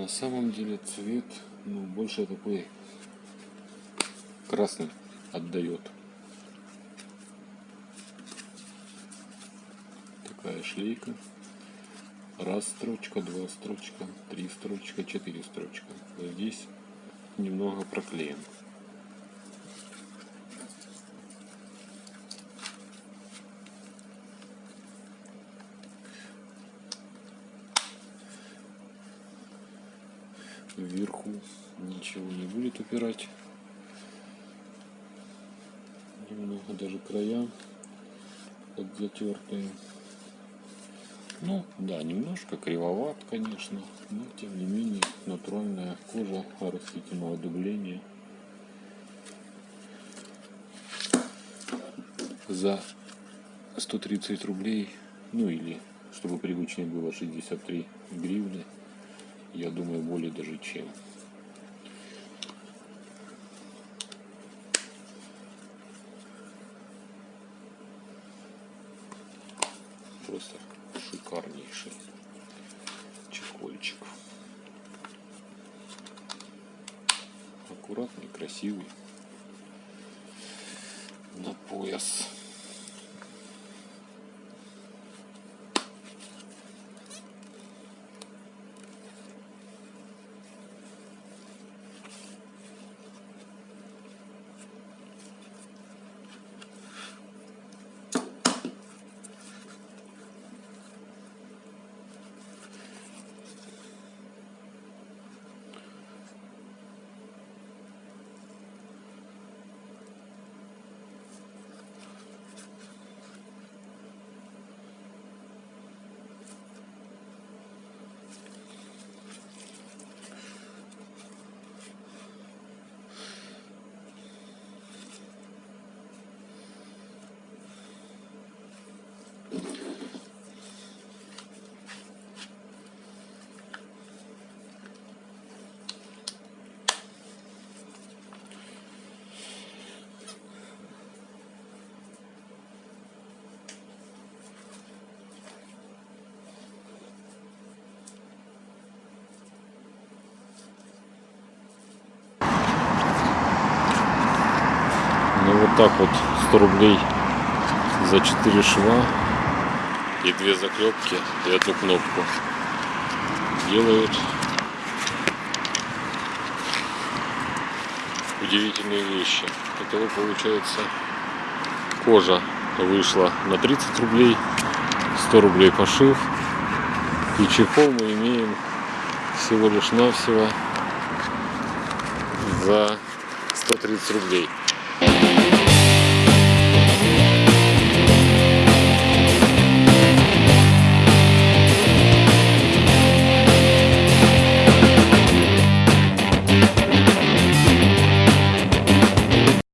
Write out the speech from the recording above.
На самом деле цвет ну, больше такой красный отдает. Такая шлейка. Раз строчка, два строчка, три строчка, четыре строчка. Здесь немного проклеен. Вверху ничего не будет упирать. Немного даже края подзатертые. Ну да немножко кривоват конечно но тем не менее натуральная кожа растительного дубления. За 130 рублей ну или чтобы привычнее было 63 гривны я думаю, более даже чем. Просто шикарнейший чехольчик. Аккуратный, красивый. На пояс. Вот так вот 100 рублей за 4 шва и две заклепки и одну кнопку делают удивительные вещи. Итого получается кожа вышла на 30 рублей, 100 рублей пошив. И чехол мы имеем всего лишь навсего за 130 рублей.